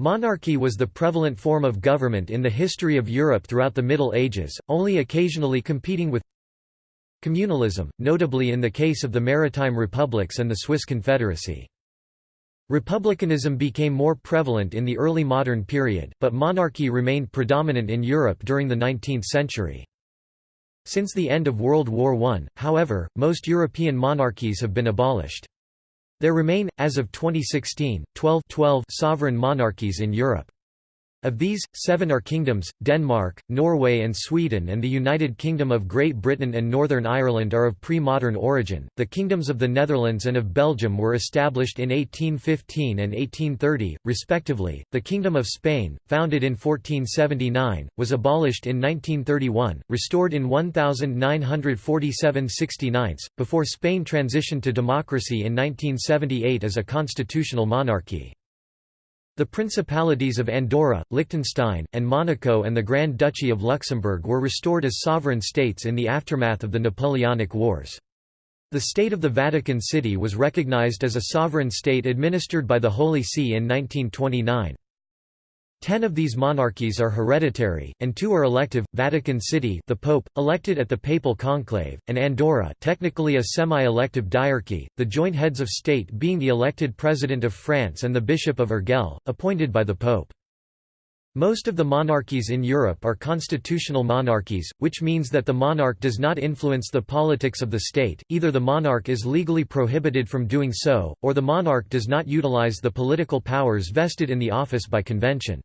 Monarchy was the prevalent form of government in the history of Europe throughout the Middle Ages, only occasionally competing with communalism, notably in the case of the Maritime Republics and the Swiss Confederacy. Republicanism became more prevalent in the early modern period, but monarchy remained predominant in Europe during the 19th century. Since the end of World War I, however, most European monarchies have been abolished. There remain, as of 2016, 12, 12 sovereign monarchies in Europe. Of these, seven are kingdoms, Denmark, Norway and Sweden and the United Kingdom of Great Britain and Northern Ireland are of pre-modern origin. The kingdoms of the Netherlands and of Belgium were established in 1815 and 1830, respectively. The Kingdom of Spain, founded in 1479, was abolished in 1931, restored in 1947 69, before Spain transitioned to democracy in 1978 as a constitutional monarchy. The principalities of Andorra, Liechtenstein, and Monaco and the Grand Duchy of Luxembourg were restored as sovereign states in the aftermath of the Napoleonic Wars. The State of the Vatican City was recognized as a sovereign state administered by the Holy See in 1929. Ten of these monarchies are hereditary, and two are elective, Vatican City the Pope, elected at the Papal Conclave, and Andorra technically a semi-elective diarchy, the joint heads of state being the elected President of France and the Bishop of Urgell, appointed by the Pope. Most of the monarchies in Europe are constitutional monarchies, which means that the monarch does not influence the politics of the state, either the monarch is legally prohibited from doing so, or the monarch does not utilize the political powers vested in the office by convention.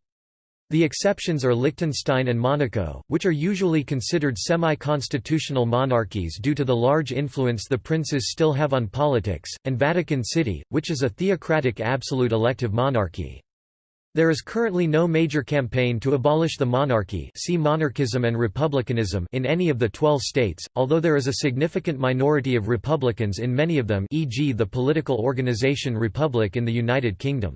The exceptions are Liechtenstein and Monaco, which are usually considered semi-constitutional monarchies due to the large influence the princes still have on politics, and Vatican City, which is a theocratic absolute elective monarchy. There is currently no major campaign to abolish the monarchy see monarchism and republicanism in any of the 12 states, although there is a significant minority of republicans in many of them e.g. the political organization Republic in the United Kingdom.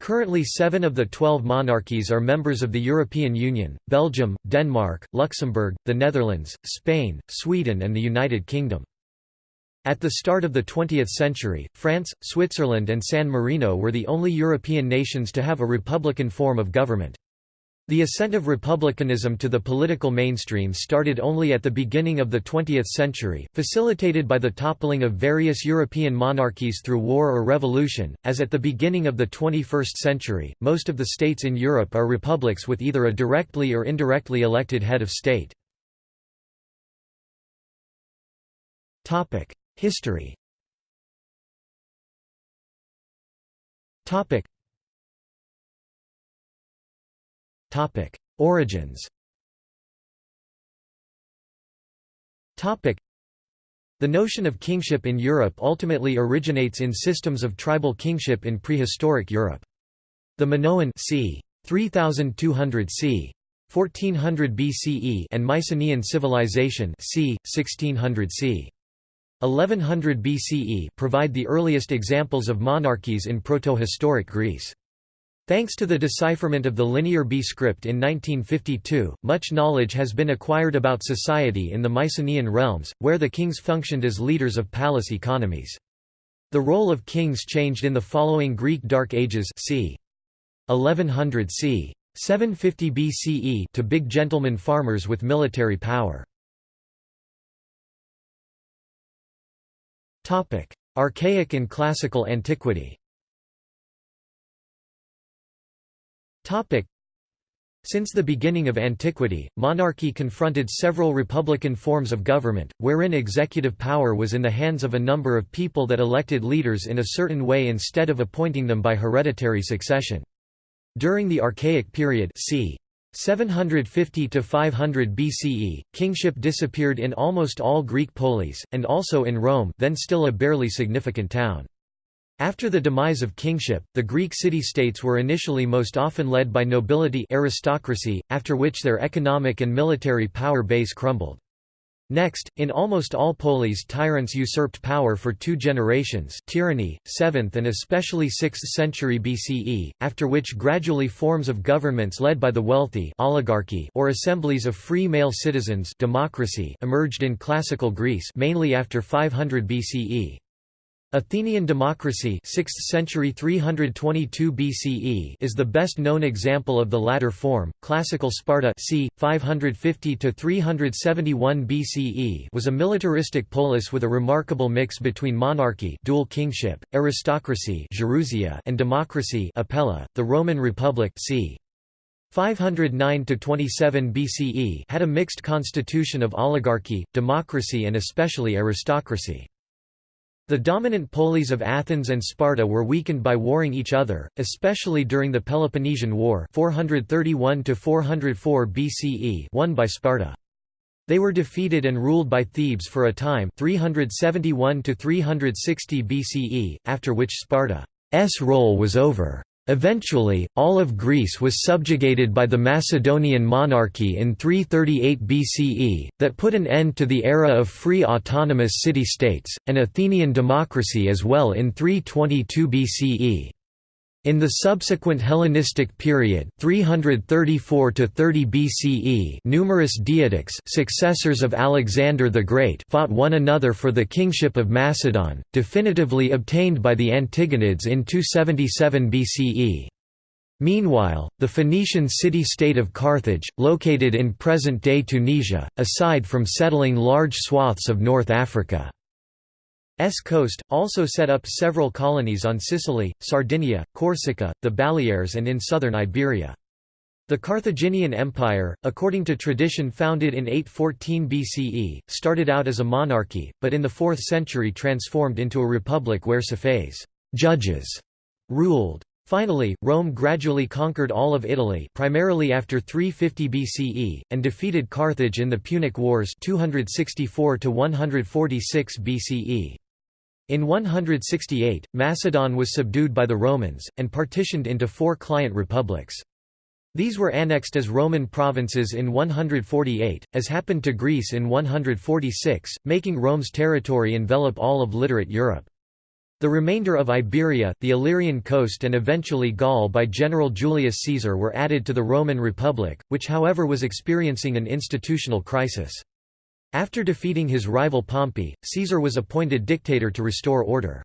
Currently seven of the twelve monarchies are members of the European Union, Belgium, Denmark, Luxembourg, the Netherlands, Spain, Sweden and the United Kingdom. At the start of the 20th century, France, Switzerland and San Marino were the only European nations to have a republican form of government. The ascent of republicanism to the political mainstream started only at the beginning of the 20th century, facilitated by the toppling of various European monarchies through war or revolution. As at the beginning of the 21st century, most of the states in Europe are republics with either a directly or indirectly elected head of state. History. Topic: Origins. Topic: The notion of kingship in Europe ultimately originates in systems of tribal kingship in prehistoric Europe. The Minoan c. 3200 c. 1400 BCE and Mycenaean civilization c. 1600 c. 1100 BCE provide the earliest examples of monarchies in proto-historic Greece. Thanks to the decipherment of the Linear B script in 1952, much knowledge has been acquired about society in the Mycenaean realms, where the kings functioned as leaders of palace economies. The role of kings changed in the following Greek Dark Ages c. 1100 c. 750 BCE to big gentlemen farmers with military power. Archaic and Classical Antiquity Since the beginning of antiquity, monarchy confronted several republican forms of government, wherein executive power was in the hands of a number of people that elected leaders in a certain way instead of appointing them by hereditary succession. During the Archaic period c. 750 to 500 BCE, kingship disappeared in almost all Greek polis, and also in Rome then still a barely significant town. After the demise of kingship, the Greek city-states were initially most often led by nobility aristocracy, after which their economic and military power base crumbled. Next, in almost all polis tyrants usurped power for two generations tyranny, 7th and especially 6th century BCE, after which gradually forms of governments led by the wealthy oligarchy or assemblies of free male citizens democracy emerged in classical Greece mainly after 500 BCE. Athenian democracy 6th century 322 BCE is the best known example of the latter form. Classical Sparta c. 550 to 371 BCE was a militaristic polis with a remarkable mix between monarchy, dual kingship, aristocracy, and democracy, Apella. The Roman Republic c. 509 to 27 BCE had a mixed constitution of oligarchy, democracy and especially aristocracy. The dominant polis of Athens and Sparta were weakened by warring each other, especially during the Peloponnesian War 431 BCE won by Sparta. They were defeated and ruled by Thebes for a time 371 360 BCE, after which Sparta's role was over. Eventually, all of Greece was subjugated by the Macedonian monarchy in 338 BCE, that put an end to the era of free autonomous city-states, and Athenian democracy as well in 322 BCE. In the subsequent Hellenistic period 334 to 30 BCE numerous Diadochi successors of Alexander the Great fought one another for the kingship of Macedon, definitively obtained by the Antigonids in 277 BCE. Meanwhile, the Phoenician city-state of Carthage, located in present-day Tunisia, aside from settling large swaths of North Africa, S coast, also set up several colonies on Sicily, Sardinia, Corsica, the Baleares and in southern Iberia. The Carthaginian Empire, according to tradition founded in 814 BCE, started out as a monarchy, but in the 4th century transformed into a republic where suffetes judges ruled. Finally, Rome gradually conquered all of Italy primarily after 350 BCE, and defeated Carthage in the Punic Wars 264 BCE. In 168, Macedon was subdued by the Romans, and partitioned into four client republics. These were annexed as Roman provinces in 148, as happened to Greece in 146, making Rome's territory envelop all of literate Europe. The remainder of Iberia, the Illyrian coast and eventually Gaul by General Julius Caesar were added to the Roman Republic, which however was experiencing an institutional crisis. After defeating his rival Pompey, Caesar was appointed dictator to restore order.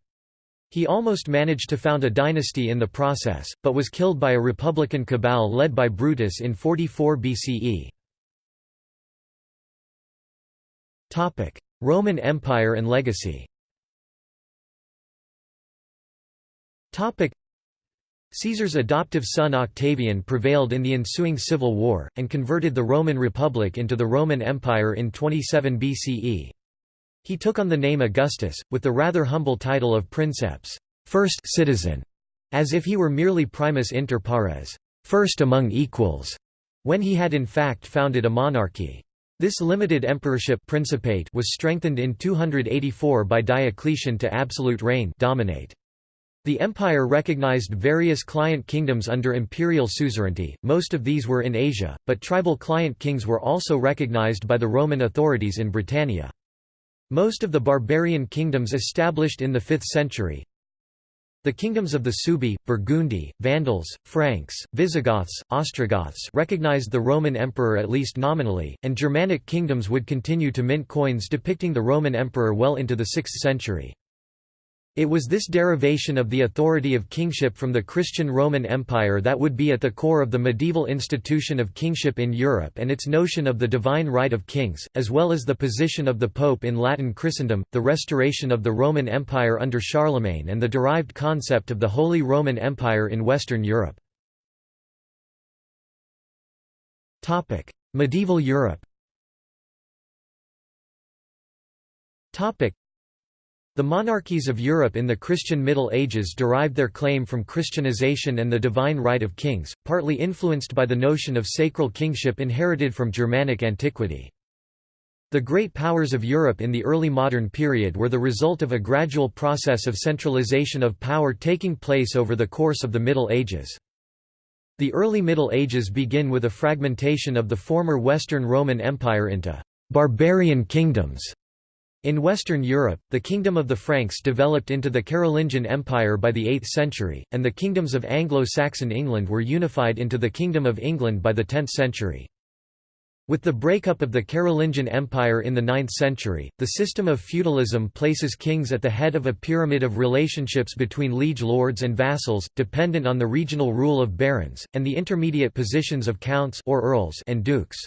He almost managed to found a dynasty in the process, but was killed by a republican cabal led by Brutus in 44 BCE. Roman Empire and legacy Caesar's adoptive son Octavian prevailed in the ensuing civil war, and converted the Roman Republic into the Roman Empire in 27 BCE. He took on the name Augustus, with the rather humble title of princeps first citizen", as if he were merely primus inter pares first among equals", when he had in fact founded a monarchy. This limited emperorship principate was strengthened in 284 by Diocletian to absolute reign dominate. The empire recognized various client kingdoms under imperial suzerainty, most of these were in Asia, but tribal client kings were also recognized by the Roman authorities in Britannia. Most of the barbarian kingdoms established in the 5th century, the kingdoms of the Suebi, Burgundi, Vandals, Franks, Visigoths, Ostrogoths recognized the Roman emperor at least nominally, and Germanic kingdoms would continue to mint coins depicting the Roman emperor well into the 6th century. It was this derivation of the authority of kingship from the Christian Roman Empire that would be at the core of the medieval institution of kingship in Europe and its notion of the divine right of kings, as well as the position of the Pope in Latin Christendom, the restoration of the Roman Empire under Charlemagne and the derived concept of the Holy Roman Empire in Western Europe. Medieval Europe the monarchies of Europe in the Christian Middle Ages derived their claim from Christianization and the divine right of kings, partly influenced by the notion of sacral kingship inherited from Germanic antiquity. The great powers of Europe in the early modern period were the result of a gradual process of centralization of power taking place over the course of the Middle Ages. The early Middle Ages begin with a fragmentation of the former Western Roman Empire into «barbarian kingdoms» In Western Europe, the Kingdom of the Franks developed into the Carolingian Empire by the 8th century, and the kingdoms of Anglo-Saxon England were unified into the Kingdom of England by the 10th century. With the breakup of the Carolingian Empire in the 9th century, the system of feudalism places kings at the head of a pyramid of relationships between liege lords and vassals, dependent on the regional rule of barons, and the intermediate positions of counts or earls and dukes.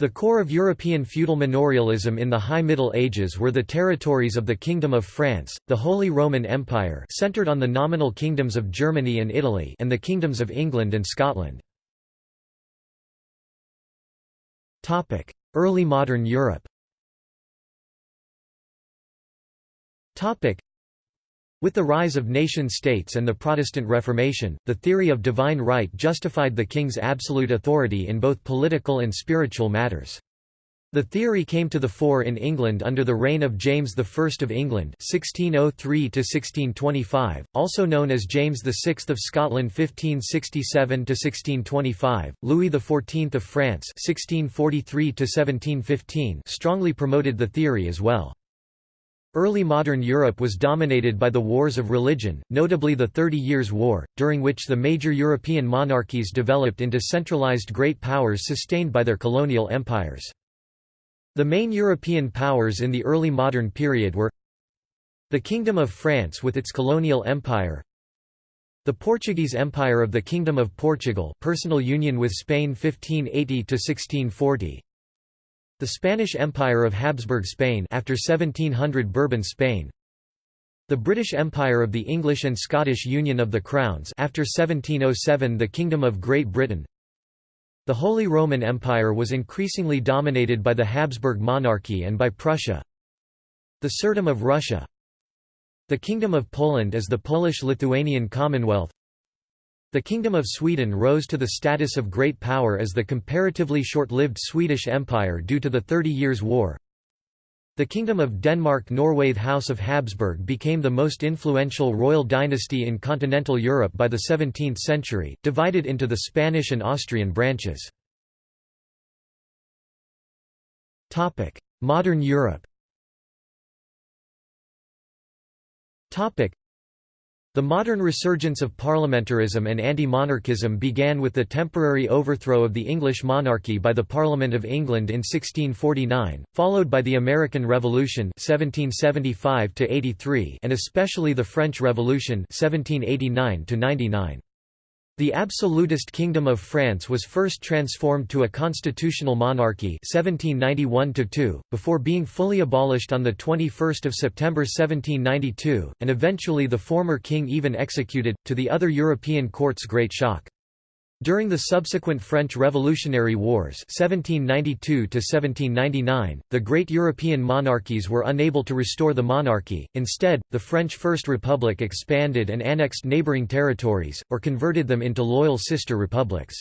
The core of European feudal manorialism in the High Middle Ages were the territories of the Kingdom of France, the Holy Roman Empire centered on the nominal kingdoms of Germany and Italy and the kingdoms of England and Scotland. Early modern Europe with the rise of nation-states and the Protestant Reformation, the theory of divine right justified the king's absolute authority in both political and spiritual matters. The theory came to the fore in England under the reign of James I of England (1603–1625), also known as James VI of Scotland (1567–1625), Louis XIV of France (1643–1715), strongly promoted the theory as well. Early modern Europe was dominated by the wars of religion, notably the Thirty Years' War, during which the major European monarchies developed into centralized great powers sustained by their colonial empires. The main European powers in the early modern period were the Kingdom of France with its colonial empire the Portuguese Empire of the Kingdom of Portugal personal union with Spain 1580–1640 the Spanish Empire of Habsburg Spain after 1700 Bourbon Spain. The British Empire of the English and Scottish Union of the Crowns after 1707 the Kingdom of Great Britain. The Holy Roman Empire was increasingly dominated by the Habsburg monarchy and by Prussia. The Tsardom of Russia. The Kingdom of Poland as the Polish-Lithuanian Commonwealth The Kingdom of Sweden rose to the status of great power as the comparatively short-lived Swedish Empire due to the Thirty Years' War the Kingdom of Denmark-Norway The House of Habsburg became the most influential royal dynasty in continental Europe by the 17th century, divided into the Spanish and Austrian branches. Modern Europe the modern resurgence of parliamentarism and anti-monarchism began with the temporary overthrow of the English monarchy by the Parliament of England in 1649, followed by the American Revolution 1775 and especially the French Revolution 1789 -99. The absolutist Kingdom of France was first transformed to a constitutional monarchy 1791 before being fully abolished on 21 September 1792, and eventually the former king even executed, to the other European courts' great shock. During the subsequent French Revolutionary Wars 1792 the great European monarchies were unable to restore the monarchy, instead, the French First Republic expanded and annexed neighbouring territories, or converted them into loyal sister republics.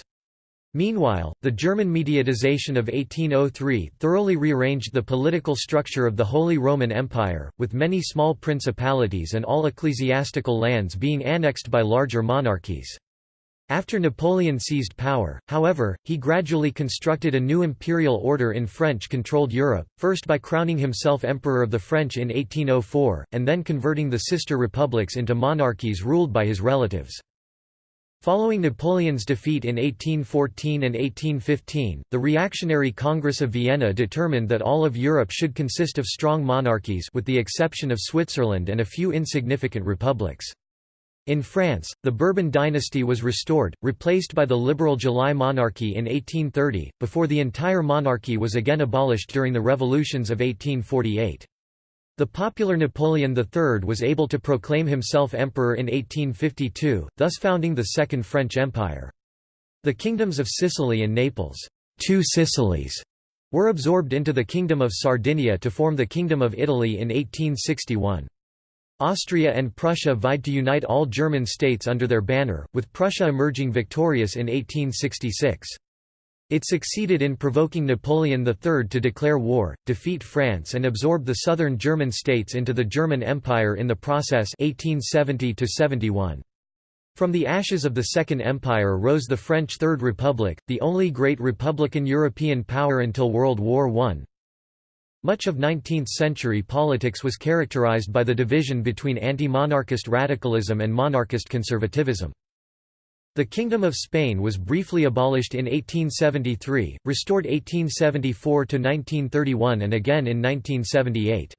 Meanwhile, the German mediatization of 1803 thoroughly rearranged the political structure of the Holy Roman Empire, with many small principalities and all ecclesiastical lands being annexed by larger monarchies. After Napoleon seized power, however, he gradually constructed a new imperial order in French-controlled Europe, first by crowning himself Emperor of the French in 1804, and then converting the sister republics into monarchies ruled by his relatives. Following Napoleon's defeat in 1814 and 1815, the reactionary Congress of Vienna determined that all of Europe should consist of strong monarchies with the exception of Switzerland and a few insignificant republics. In France, the Bourbon dynasty was restored, replaced by the liberal July monarchy in 1830, before the entire monarchy was again abolished during the revolutions of 1848. The popular Napoleon III was able to proclaim himself emperor in 1852, thus founding the Second French Empire. The kingdoms of Sicily and Naples two Sicilies", were absorbed into the Kingdom of Sardinia to form the Kingdom of Italy in 1861. Austria and Prussia vied to unite all German states under their banner, with Prussia emerging victorious in 1866. It succeeded in provoking Napoleon III to declare war, defeat France and absorb the southern German states into the German Empire in the process 1870 -71. From the ashes of the Second Empire rose the French Third Republic, the only great republican European power until World War I. Much of 19th-century politics was characterized by the division between anti-monarchist radicalism and monarchist conservatism. The Kingdom of Spain was briefly abolished in 1873, restored 1874 to 1931 and again in 1978.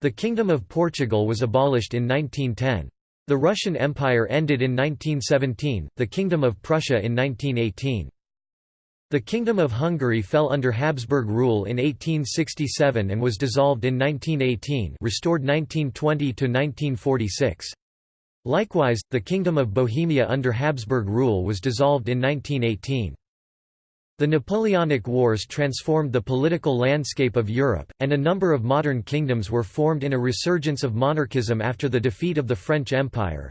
The Kingdom of Portugal was abolished in 1910. The Russian Empire ended in 1917, the Kingdom of Prussia in 1918. The Kingdom of Hungary fell under Habsburg rule in 1867 and was dissolved in 1918 restored 1920 to 1946. Likewise, the Kingdom of Bohemia under Habsburg rule was dissolved in 1918. The Napoleonic Wars transformed the political landscape of Europe, and a number of modern kingdoms were formed in a resurgence of monarchism after the defeat of the French Empire.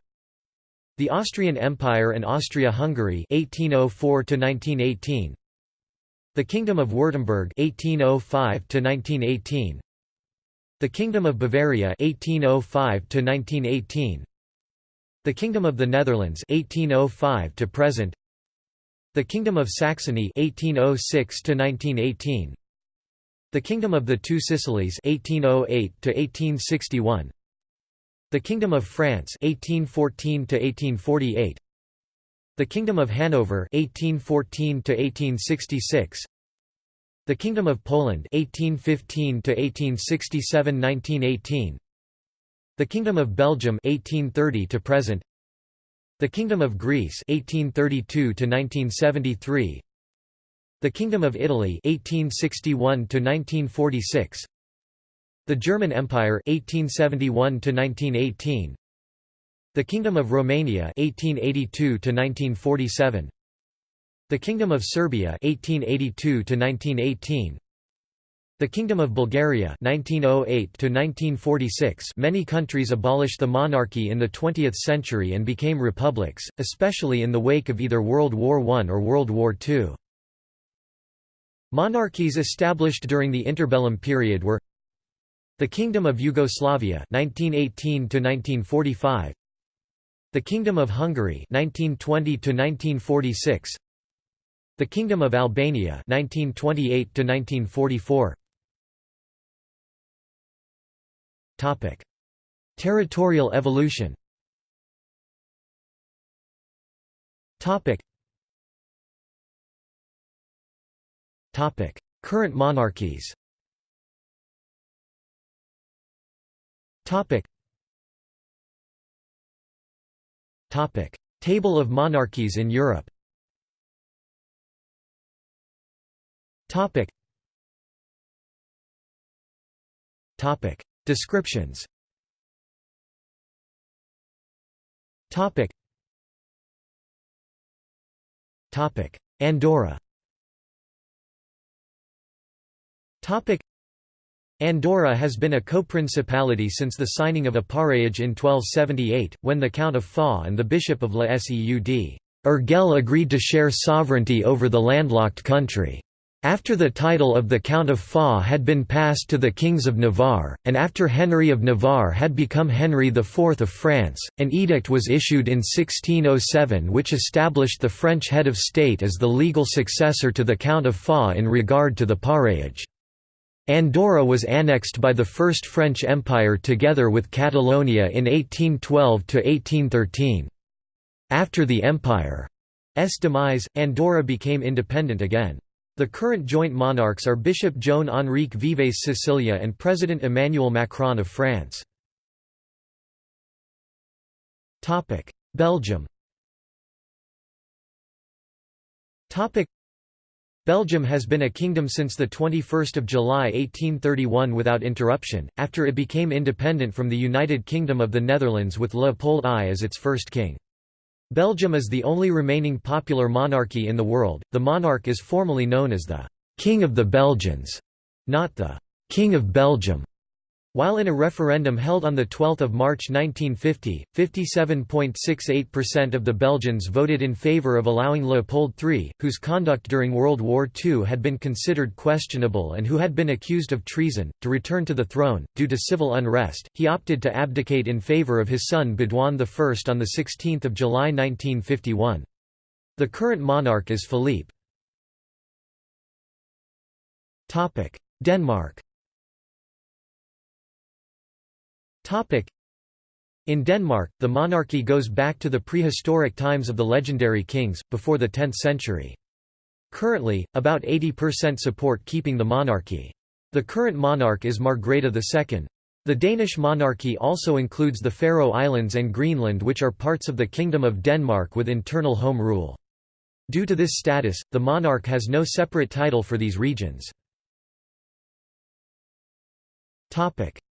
The Austrian Empire and Austria-Hungary (1804–1918), the Kingdom of Württemberg 1805 to 1918. the Kingdom of Bavaria 1805 to 1918. the Kingdom of the Netherlands 1805 to present The Kingdom of Saxony 1806 to 1918 The Kingdom of the Two Sicilies 1808 to 1861 The Kingdom of France 1814 to 1848 The Kingdom of Hanover 1814 to 1866 The Kingdom of Poland 1815 to 1867-1918 the Kingdom of Belgium 1830 to present. The Kingdom of Greece 1832 to 1973 The Kingdom of Italy 1861 to 1946 The German Empire 1871 to 1918 The Kingdom of Romania 1882 to 1947 The Kingdom of Serbia 1882 to 1918 the Kingdom of Bulgaria 1908 1946 Many countries abolished the monarchy in the 20th century and became republics, especially in the wake of either World War I or World War II. Monarchies established during the interbellum period were the Kingdom of Yugoslavia 1918 1945 the Kingdom of Hungary 1920 1946 the Kingdom of Albania 1928 1944 Topic: Territorial evolution. Topic. Topic: Current monarchies. Topic. Table of monarchies in Europe. Topic. Topic: Descriptions. Topic. Topic. Andorra. Topic Andorra has been a co-principality since the signing of a paréage in 1278, when the Count of Foix and the Bishop of La Seu d'Urgell agreed to share sovereignty over the landlocked country. After the title of the Count of Foix had been passed to the kings of Navarre, and after Henry of Navarre had become Henry IV of France, an edict was issued in 1607 which established the French head of state as the legal successor to the Count of Foix in regard to the paréage. Andorra was annexed by the First French Empire together with Catalonia in 1812–1813. After the Empire's demise, Andorra became independent again. The current joint monarchs are Bishop Joan Enric Vives Sicilia and President Emmanuel Macron of France. Belgium Belgium has been a kingdom since 21 July 1831 without interruption, after it became independent from the United Kingdom of the Netherlands with Leopold I as its first king. Belgium is the only remaining popular monarchy in the world. The monarch is formally known as the King of the Belgians, not the King of Belgium. While in a referendum held on 12 March 1950, 57.68% of the Belgians voted in favour of allowing Leopold III, whose conduct during World War II had been considered questionable and who had been accused of treason, to return to the throne. Due to civil unrest, he opted to abdicate in favour of his son Baudouin I on 16 July 1951. The current monarch is Philippe. Denmark In Denmark, the monarchy goes back to the prehistoric times of the legendary kings, before the 10th century. Currently, about 80% support keeping the monarchy. The current monarch is Margrethe II. The Danish monarchy also includes the Faroe Islands and Greenland which are parts of the Kingdom of Denmark with internal home rule. Due to this status, the monarch has no separate title for these regions.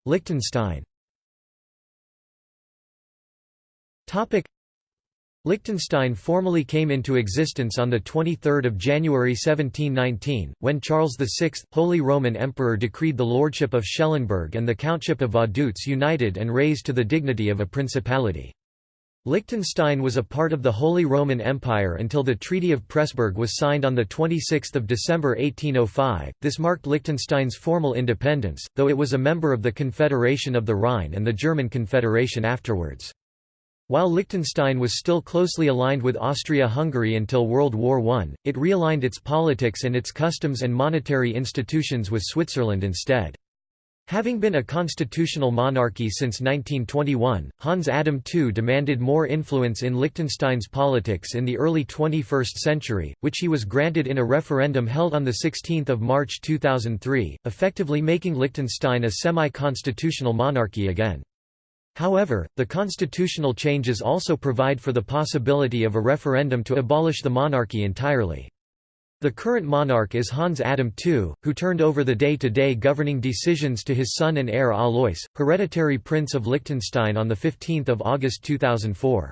Liechtenstein Liechtenstein formally came into existence on 23 January 1719, when Charles VI, Holy Roman Emperor decreed the lordship of Schellenberg and the countship of Vaduz united and raised to the dignity of a principality. Liechtenstein was a part of the Holy Roman Empire until the Treaty of Pressburg was signed on 26 December 1805. This marked Liechtenstein's formal independence, though it was a member of the Confederation of the Rhine and the German Confederation afterwards. While Liechtenstein was still closely aligned with Austria-Hungary until World War I, it realigned its politics and its customs and monetary institutions with Switzerland instead. Having been a constitutional monarchy since 1921, Hans Adam II demanded more influence in Liechtenstein's politics in the early 21st century, which he was granted in a referendum held on 16 March 2003, effectively making Liechtenstein a semi-constitutional monarchy again. However, the constitutional changes also provide for the possibility of a referendum to abolish the monarchy entirely. The current monarch is Hans Adam II, who turned over the day-to-day -day governing decisions to his son and heir Alois, hereditary Prince of Liechtenstein on 15 August 2004.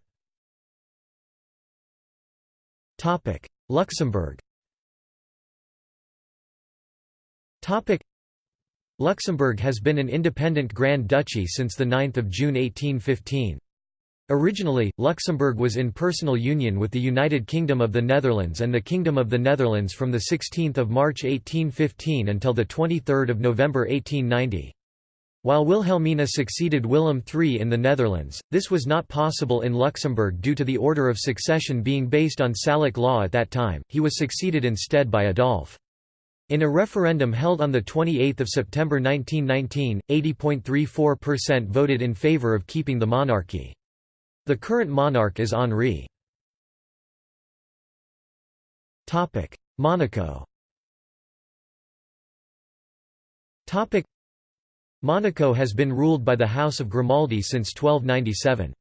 Luxembourg Luxembourg has been an independent Grand Duchy since 9 June 1815. Originally, Luxembourg was in personal union with the United Kingdom of the Netherlands and the Kingdom of the Netherlands from 16 March 1815 until 23 November 1890. While Wilhelmina succeeded Willem III in the Netherlands, this was not possible in Luxembourg due to the order of succession being based on Salic law at that time, he was succeeded instead by Adolphe. In a referendum held on 28 September 1919, 80.34% voted in favour of keeping the monarchy. The current monarch is Henri. Monaco Monaco has been ruled by the House of Grimaldi since 1297.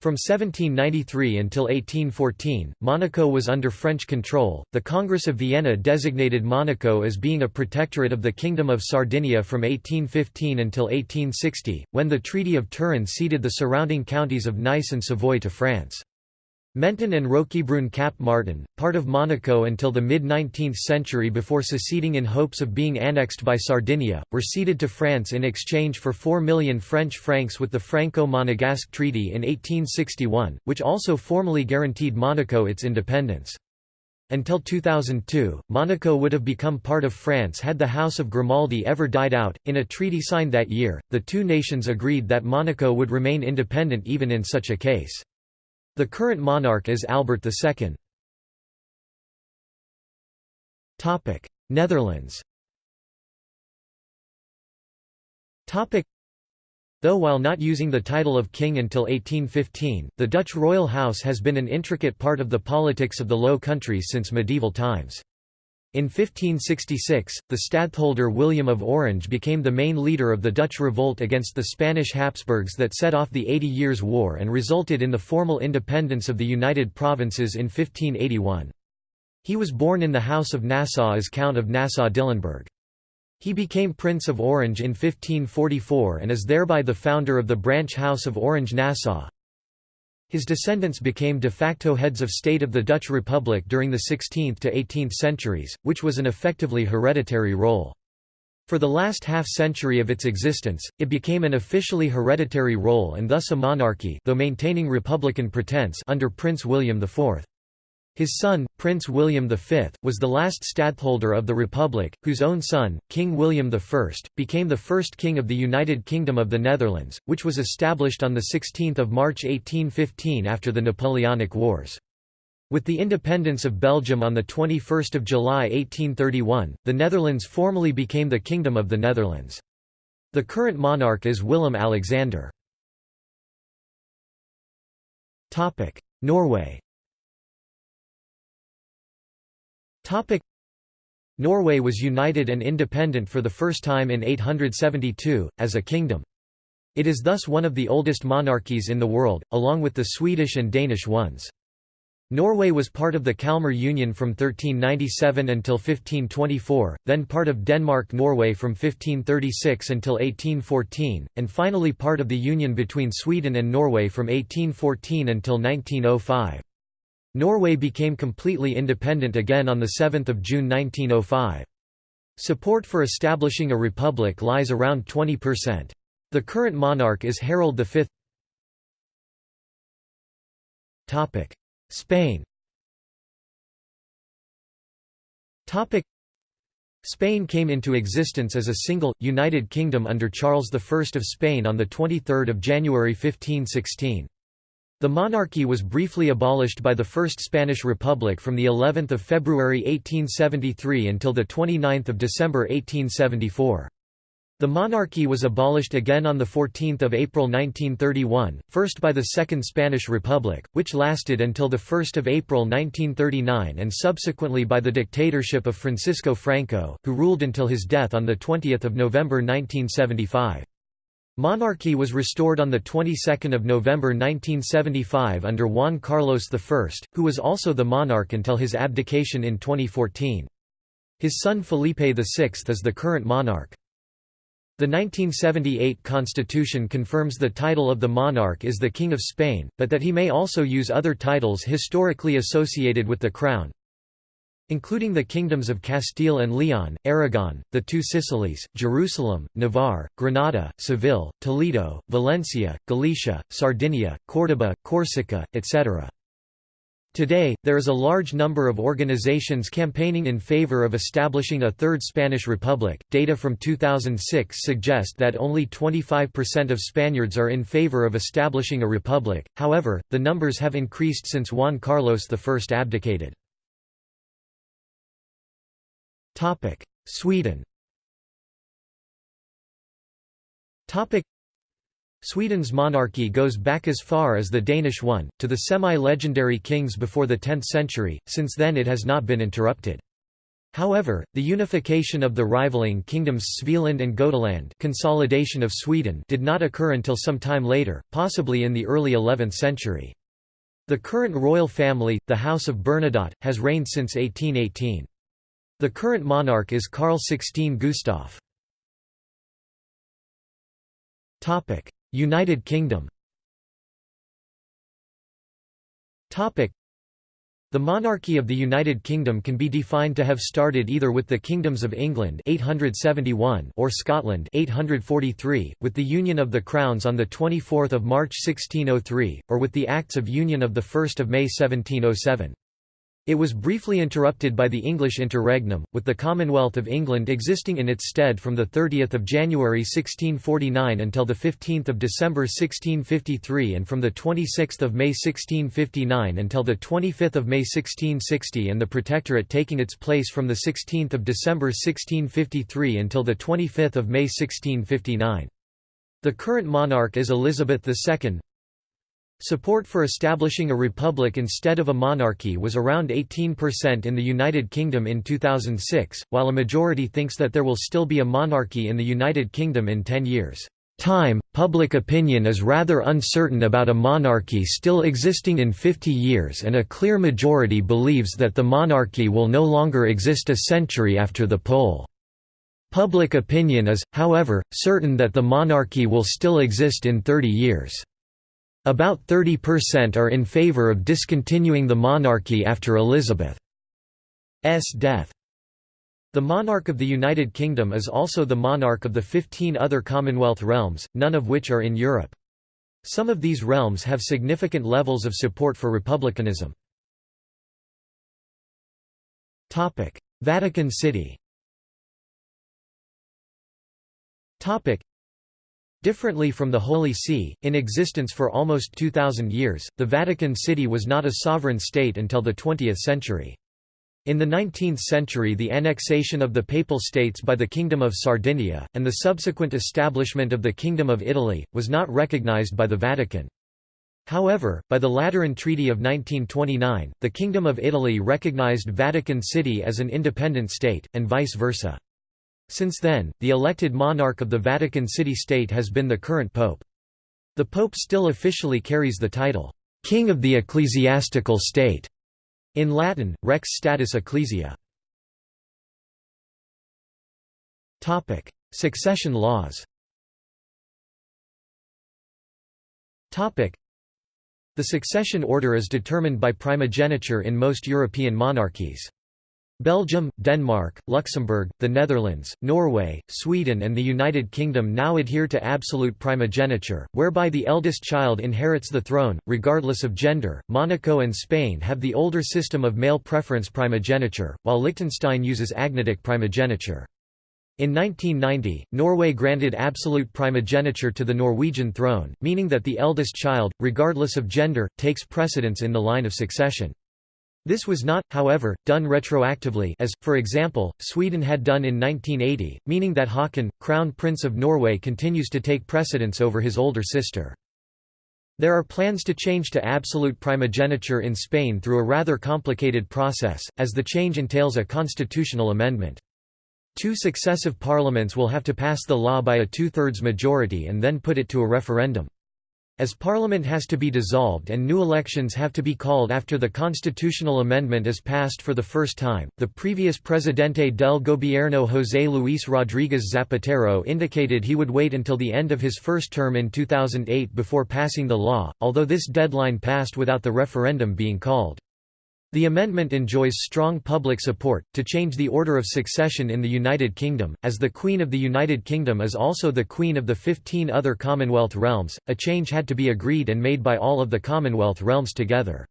From 1793 until 1814, Monaco was under French control. The Congress of Vienna designated Monaco as being a protectorate of the Kingdom of Sardinia from 1815 until 1860, when the Treaty of Turin ceded the surrounding counties of Nice and Savoy to France. Menton and Roquebrune Cap Martin, part of Monaco until the mid-19th century before seceding in hopes of being annexed by Sardinia, were ceded to France in exchange for 4 million French francs with the Franco-Monegasque Treaty in 1861, which also formally guaranteed Monaco its independence. Until 2002, Monaco would have become part of France had the House of Grimaldi ever died out. In a treaty signed that year, the two nations agreed that Monaco would remain independent even in such a case. The current monarch is Albert II. Netherlands Though while not using the title of king until 1815, the Dutch royal house has been an intricate part of the politics of the Low Countries since medieval times. In 1566, the stadtholder William of Orange became the main leader of the Dutch revolt against the Spanish Habsburgs that set off the Eighty Years' War and resulted in the formal independence of the United Provinces in 1581. He was born in the House of Nassau as Count of Nassau-Dillenburg. He became Prince of Orange in 1544 and is thereby the founder of the branch House of Orange-Nassau, his descendants became de facto heads of state of the Dutch Republic during the 16th to 18th centuries, which was an effectively hereditary role. For the last half-century of its existence, it became an officially hereditary role and thus a monarchy though maintaining republican pretense under Prince William IV. His son, Prince William V, was the last stadtholder of the Republic, whose own son, King William I, became the first king of the United Kingdom of the Netherlands, which was established on 16 March 1815 after the Napoleonic Wars. With the independence of Belgium on 21 July 1831, the Netherlands formally became the Kingdom of the Netherlands. The current monarch is Willem-Alexander. Norway Norway was united and independent for the first time in 872, as a kingdom. It is thus one of the oldest monarchies in the world, along with the Swedish and Danish ones. Norway was part of the Kalmar Union from 1397 until 1524, then part of Denmark-Norway from 1536 until 1814, and finally part of the union between Sweden and Norway from 1814 until 1905. Norway became completely independent again on 7 June 1905. Support for establishing a republic lies around 20%. The current monarch is Harald V. Spain Spain came into existence as a single, united kingdom under Charles I of Spain on 23 January 1516. The monarchy was briefly abolished by the First Spanish Republic from the 11th of February 1873 until the 29th of December 1874. The monarchy was abolished again on the 14 April 1931, first by the Second Spanish Republic, which lasted until the 1 April 1939 and subsequently by the dictatorship of Francisco Franco, who ruled until his death on the 20 November 1975. Monarchy was restored on the 22nd of November 1975 under Juan Carlos I, who was also the monarch until his abdication in 2014. His son Felipe VI is the current monarch. The 1978 constitution confirms the title of the monarch is the King of Spain, but that he may also use other titles historically associated with the crown, including the kingdoms of Castile and Leon, Aragon, the two Sicilies, Jerusalem, Navarre, Granada, Seville, Toledo, Valencia, Galicia, Sardinia, Córdoba, Corsica, etc. Today, there is a large number of organizations campaigning in favor of establishing a Third Spanish Republic. Data from 2006 suggest that only 25% of Spaniards are in favor of establishing a republic, however, the numbers have increased since Juan Carlos I abdicated. Topic: Sweden. Topic: Sweden's monarchy goes back as far as the Danish one, to the semi-legendary kings before the 10th century, since then it has not been interrupted. However, the unification of the rivaling kingdoms Svealand and Gotaland consolidation of Sweden did not occur until some time later, possibly in the early 11th century. The current royal family, the House of Bernadotte, has reigned since 1818. The current monarch is Carl XVI Gustaf. United Kingdom the monarchy of the United Kingdom can be defined to have started either with the kingdoms of England 871 or Scotland 843, with the Union of the Crowns on 24 March 1603, or with the Acts of Union of 1 May 1707. It was briefly interrupted by the English interregnum, with the Commonwealth of England existing in its stead from 30 January 1649 until 15 December 1653 and from 26 May 1659 until 25 May 1660 and the Protectorate taking its place from 16 December 1653 until 25 May 1659. The current monarch is Elizabeth II, Support for establishing a republic instead of a monarchy was around 18% in the United Kingdom in 2006, while a majority thinks that there will still be a monarchy in the United Kingdom in 10 years. Time, public opinion is rather uncertain about a monarchy still existing in 50 years and a clear majority believes that the monarchy will no longer exist a century after the poll. Public opinion is, however, certain that the monarchy will still exist in 30 years. About 30% are in favour of discontinuing the monarchy after Elizabeth's death. The monarch of the United Kingdom is also the monarch of the 15 other Commonwealth realms, none of which are in Europe. Some of these realms have significant levels of support for republicanism. Vatican City Differently from the Holy See, in existence for almost 2,000 years, the Vatican City was not a sovereign state until the 20th century. In the 19th century the annexation of the Papal States by the Kingdom of Sardinia, and the subsequent establishment of the Kingdom of Italy, was not recognized by the Vatican. However, by the Lateran Treaty of 1929, the Kingdom of Italy recognized Vatican City as an independent state, and vice versa. Since then, the elected monarch of the Vatican City State has been the current pope. The pope still officially carries the title, "'King of the Ecclesiastical State' in Latin, Rex Status Ecclesiae. Succession laws the succession order is determined by primogeniture in most European monarchies. Belgium, Denmark, Luxembourg, the Netherlands, Norway, Sweden and the United Kingdom now adhere to absolute primogeniture, whereby the eldest child inherits the throne, regardless of gender. Monaco and Spain have the older system of male preference primogeniture, while Liechtenstein uses agnatic primogeniture. In 1990, Norway granted absolute primogeniture to the Norwegian throne, meaning that the eldest child, regardless of gender, takes precedence in the line of succession. This was not, however, done retroactively as, for example, Sweden had done in 1980, meaning that Haakon, Crown Prince of Norway continues to take precedence over his older sister. There are plans to change to absolute primogeniture in Spain through a rather complicated process, as the change entails a constitutional amendment. Two successive parliaments will have to pass the law by a two-thirds majority and then put it to a referendum. As Parliament has to be dissolved and new elections have to be called after the constitutional amendment is passed for the first time, the previous Presidente del Gobierno José Luis Rodríguez Zapatero indicated he would wait until the end of his first term in 2008 before passing the law, although this deadline passed without the referendum being called. The amendment enjoys strong public support, to change the order of succession in the United Kingdom, as the Queen of the United Kingdom is also the Queen of the 15 other Commonwealth realms. A change had to be agreed and made by all of the Commonwealth realms together.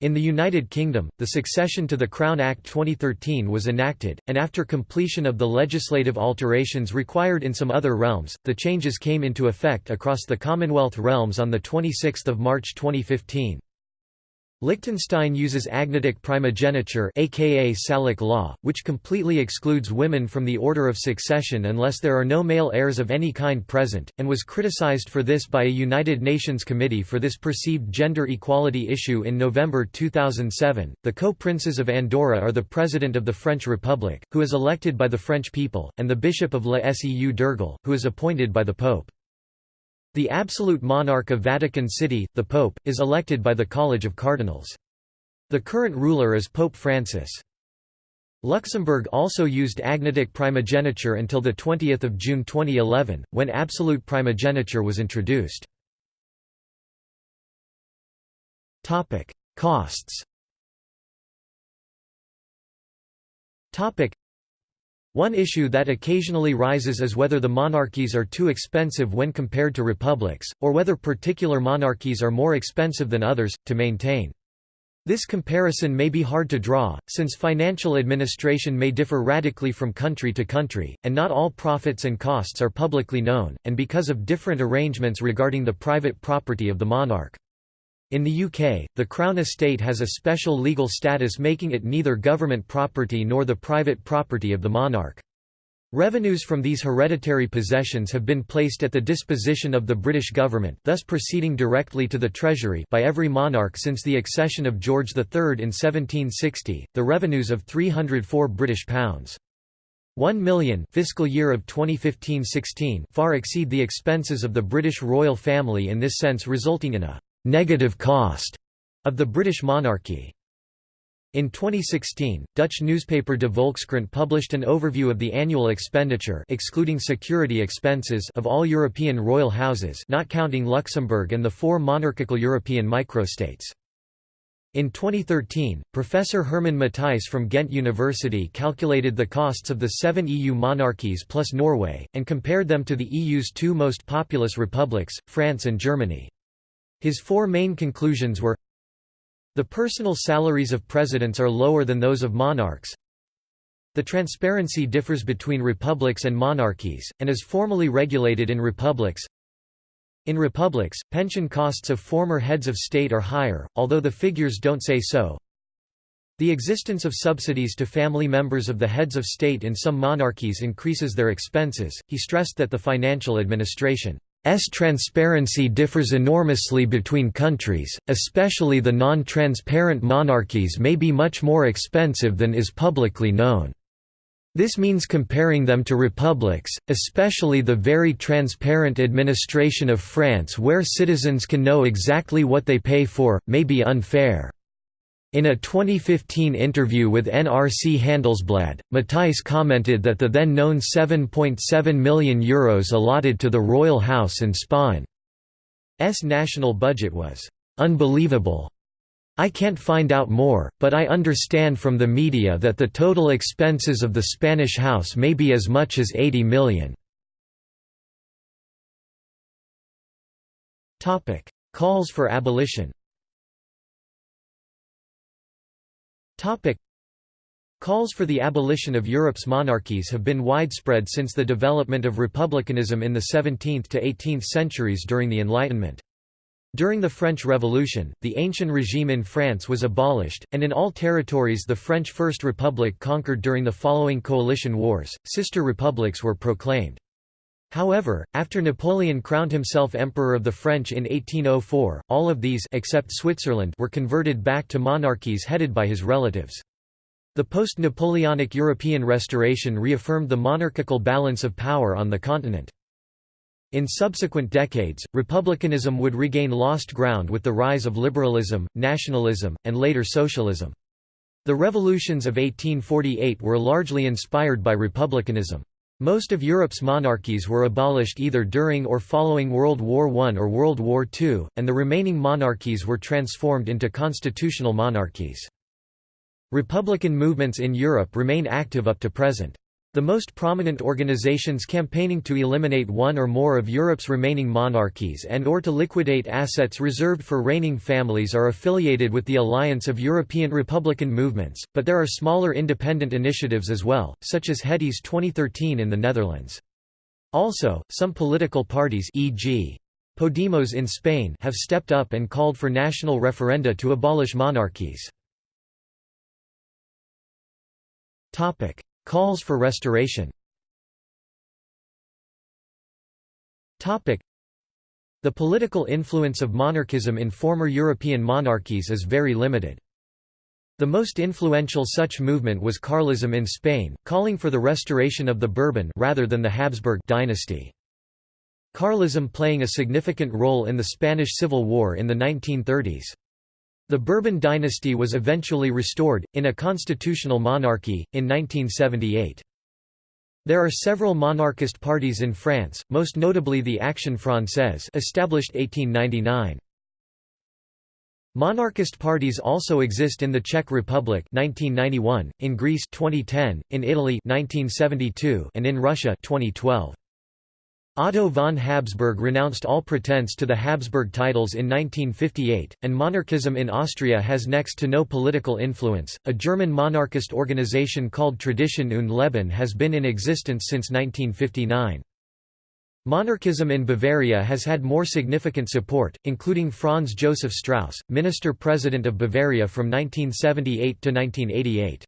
In the United Kingdom, the Succession to the Crown Act 2013 was enacted, and after completion of the legislative alterations required in some other realms, the changes came into effect across the Commonwealth realms on 26 March 2015. Liechtenstein uses agnatic primogeniture aka Salic law, which completely excludes women from the order of succession unless there are no male heirs of any kind present, and was criticized for this by a United Nations Committee for this perceived gender equality issue in November 2007. The co-princes of Andorra are the President of the French Republic, who is elected by the French people, and the Bishop of La Seu d'Urgell, who is appointed by the Pope. The absolute monarch of Vatican City, the Pope, is elected by the College of Cardinals. The current ruler is Pope Francis. Luxembourg also used agnatic primogeniture until 20 June 2011, when absolute primogeniture was introduced. Costs one issue that occasionally rises is whether the monarchies are too expensive when compared to republics, or whether particular monarchies are more expensive than others, to maintain. This comparison may be hard to draw, since financial administration may differ radically from country to country, and not all profits and costs are publicly known, and because of different arrangements regarding the private property of the monarch. In the UK, the Crown Estate has a special legal status making it neither government property nor the private property of the monarch. Revenues from these hereditary possessions have been placed at the disposition of the British government thus proceeding directly to the Treasury by every monarch since the accession of George III in 1760, the revenues of £304 British pounds. 1 million fiscal year of 2015-16 far exceed the expenses of the British royal family in this sense resulting in a negative cost of the British monarchy. In 2016, Dutch newspaper De Volkskrant published an overview of the annual expenditure excluding security expenses of all European royal houses not counting Luxembourg and the four monarchical European microstates. In 2013, Professor Herman Matthijs from Ghent University calculated the costs of the seven EU monarchies plus Norway, and compared them to the EU's two most populous republics, France and Germany. His four main conclusions were The personal salaries of presidents are lower than those of monarchs The transparency differs between republics and monarchies, and is formally regulated in republics in republics, pension costs of former heads of state are higher, although the figures don't say so. The existence of subsidies to family members of the heads of state in some monarchies increases their expenses. He stressed that the financial administration transparency differs enormously between countries, especially the non-transparent monarchies may be much more expensive than is publicly known. This means comparing them to republics, especially the very transparent administration of France where citizens can know exactly what they pay for, may be unfair. In a 2015 interview with NRC Handelsblad, Matthijs commented that the then known €7.7 million Euros allotted to the royal house and Spain's national budget was «unbelievable». I can't find out more, but I understand from the media that the total expenses of the Spanish house may be as much as 80 million. Calls for abolition Calls for the abolition of Europe's monarchies have been widespread since the development of republicanism in the 17th to 18th centuries during the Enlightenment. During the French Revolution, the ancient regime in France was abolished, and in all territories the French First Republic conquered during the following coalition wars, sister republics were proclaimed. However, after Napoleon crowned himself Emperor of the French in 1804, all of these except Switzerland were converted back to monarchies headed by his relatives. The post-Napoleonic European restoration reaffirmed the monarchical balance of power on the continent. In subsequent decades, republicanism would regain lost ground with the rise of liberalism, nationalism, and later socialism. The revolutions of 1848 were largely inspired by republicanism. Most of Europe's monarchies were abolished either during or following World War I or World War II, and the remaining monarchies were transformed into constitutional monarchies. Republican movements in Europe remain active up to present. The most prominent organizations campaigning to eliminate one or more of Europe's remaining monarchies and or to liquidate assets reserved for reigning families are affiliated with the Alliance of European Republican Movements, but there are smaller independent initiatives as well, such as Het is 2013 in the Netherlands. Also, some political parties e.g. Podemos in Spain have stepped up and called for national referenda to abolish monarchies. Calls for restoration The political influence of monarchism in former European monarchies is very limited. The most influential such movement was Carlism in Spain, calling for the restoration of the Bourbon rather than the Habsburg dynasty. Carlism playing a significant role in the Spanish Civil War in the 1930s. The Bourbon dynasty was eventually restored, in a constitutional monarchy, in 1978. There are several monarchist parties in France, most notably the Action Française established 1899. Monarchist parties also exist in the Czech Republic 1991, in Greece 2010, in Italy 1972, and in Russia 2012. Otto von Habsburg renounced all pretense to the Habsburg titles in 1958, and monarchism in Austria has next to no political influence. A German monarchist organization called Tradition und Leben has been in existence since 1959. Monarchism in Bavaria has had more significant support, including Franz Joseph Strauss, minister-president of Bavaria from 1978 to 1988.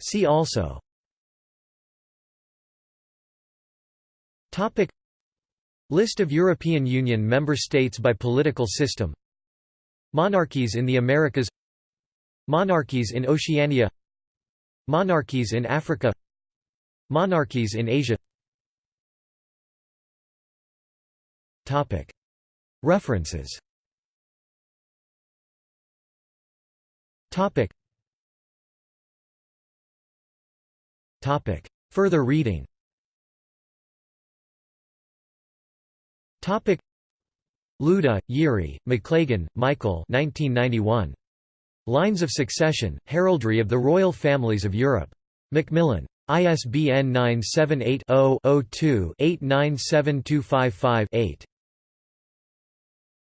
See also Topic. List of European Union member states by political system. Monarchies in the Americas. Monarchies in Oceania. Monarchies in Africa. Monarchies in Asia. Topic. References. Topic. Topic. Further reading Topic Louda, Yuri, Maclagan, Michael 1991. Lines of Succession, Heraldry of the Royal Families of Europe. Macmillan. ISBN 978 0 2 897255 8